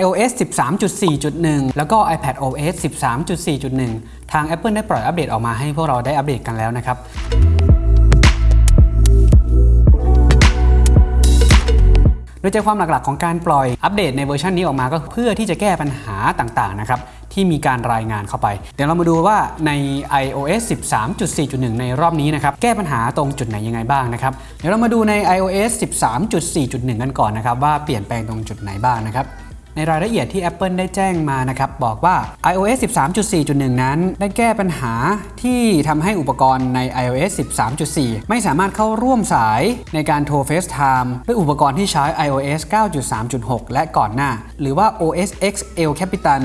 iOS 13.4.1 แล้วก็ iPad OS 13.4.1 ทาง Apple ได้ปล่อยอัปเดตออกมาให้พวกเราได้อัปเดตกันแล้วนะครับโดยใจความหลักๆของการปล่อยอัปเดตในเวอร์ชันนี้ออกมาก็เพื่อที่จะแก้ปัญหาต่างๆนะครับที่มีการรายงานเข้าไป เดี๋ยวเรามาดูว่าใน iOS 13.4.1 ในรอบนี้นะครับ แก้ปัญหาตรงจุดไหนยังไงบ้างนะครับ เดี๋ยวเรามาดูใน iOS 13.4.1 กันก่อนนะครับ ว่าเปลี่ยนแปลงตรงจุดไหนบ้างนะครับ ในรายละเอียดที่ Apple ได้แจ้งมานะครับบอกว่า iOS 13.4.1 นั้น ได้แก้ปัญหาที่ทำให้อุปกรณ์ใน iOS 13.4 ไม่สามารถเข้าร่วมสายในการโทร FaceTime ด้วยอุปกรณ์ที่ใช้ iOS 9.3.6 และก่อนหน้า หรือว่า OS X El Capitan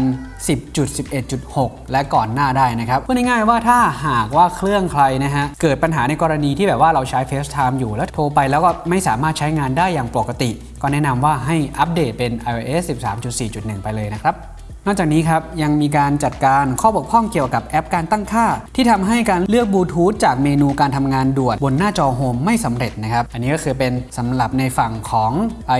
10.11.6 และก่อนหน้าได้นะครับพูดง่ายๆว่าถ้าหากว่าเครื่องใครนะฮะเกิดปัญหาในกรณีที่แบบว่าเราใช้ FaceTime อยู่แล้วโทรไปแล้วก็ไม่สามารถใช้งานได้อย่างปกติ ก็แนะนำว่าให้อัปเดตเป็น iOS 13.4.1 ไปเลยนะครับนอกจากนี้ครับยังมีการจัดการข้อบกพร่องเกี่ยวกับแอปการตั้งค่า ที่ทำให้การเลือกบลูทูธจากเมนูการทำงานด่วนบนหน้าจอโฮมไม่สำเร็จนะครับ อันนี้ก็คือเป็นสำหรับในฝั่งของ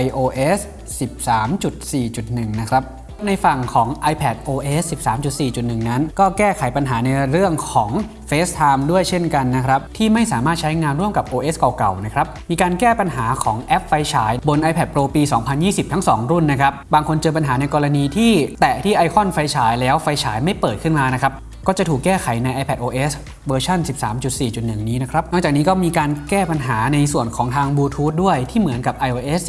iOS 13.4.1 นะครับ ในฝั่งของ iPad OS 13.4.1 นั้น ก็แก้ไขปัญหาในเรื่องของ FaceTime ด้วยเช่นกันนะครับ ที่ไม่สามารถใช้งานร่วมกับ OS เก่าๆ นะครับ มีการแก้ปัญหาของแอปไฟฉาย บน iPad Pro ปี 2020 ทั้ง 2 รุ่นนะครับ บางคนเจอปัญหาในกรณีที่แตะที่ไอคอนไฟฉายแล้วไฟฉายไม่เปิดขึ้นมานะครับ ก็จะถูกแก้ไขใน iPad OS เวอร์ชัน13.4.1 นี้นะครับ นอกจากนี้ก็มีการแก้ปัญหาในส่วนของทางบลูทูธด้วยที่เหมือนกับ iOS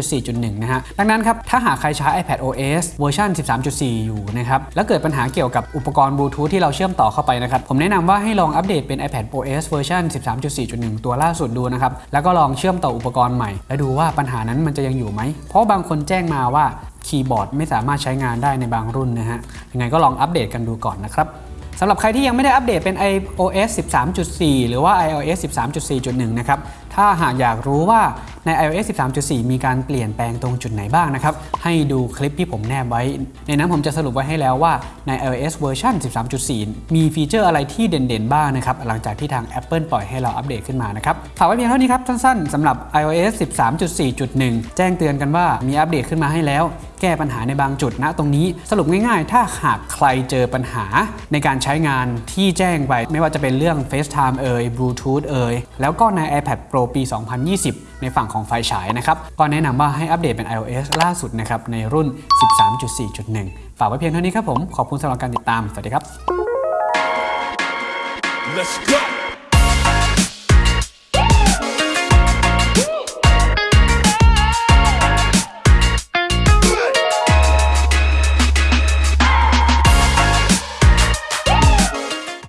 13.4.1 นะฮะ ดังนั้นครับ ถ้าหากใครใช้ iPad OS เวอร์ชัน13.4 อยู่นะครับ แล้วเกิดปัญหาเกี่ยวกับอุปกรณ์บลูทูธที่เราเชื่อมต่อเข้าไปนะครับ ผมแนะนำว่าให้ลองอัปเดตเป็น iPad OS เวอร์ชัน13.4.1 ตัวล่าสุดดูนะครับ แล้วก็ลองเชื่อมต่ออุปกรณ์ใหม่ และดูว่าปัญหานั้นมันจะยังอยู่ไหม เพราะบางคนแจ้งมาว่าคีย์บอร์ดไม่สามารถใช้งานได้ในบางรุ่นนะฮะยังไงก็ลองอัปเดตกันดูก่อนนะครับ สำหรับใครที่ยังไม่ได้อัปเดตเป็น iOS 13.4 หรือว่า iOS 13.4.1 นะครับ ถ้าหากอยากรู้ว่าใน iOS 13.4 มีการเปลี่ยนแปลงตรงจุดไหนบ้างนะครับ ให้ดูคลิปที่ผมแนบไว้ ในนั้นผมจะสรุปไว้ให้แล้วว่าใน iOS เวอร์ชัน13.4 มีฟีเจอร์อะไรที่เด่นๆ บ้างนะครับ หลังจากที่ทาง Apple ปล่อยให้เราอัปเดตขึ้นมานะครับ ฝากไว้เพียงเท่านี้ครับสั้นๆสำหรับ iOS 13.4.1 แจ้งเตือนกันว่ามีอัปเดตขึ้นมาให้แล้วแก้ปัญหาในบางจุดนะตรงนี้สรุปง่ายๆ ถ้าหากใครเจอปัญหาในการใช้งานที่แจ้งไป ไม่ว่าจะเป็นเรื่อง FaceTime เอ่ย Bluetooth เอ่ยแล้วก็ใน iPad Pro ปี 2020 ในฝั่งของไฟฉายนะครับ ก็แนะนำว่าให้อัปเดตเป็น iOS ล่าสุดนะครับ ในรุ่น 13.4.1 ฝากไว้เพียงเท่านี้ครับผม ขอบคุณสำหรับการติดตาม สวัสดีครับ Let's go.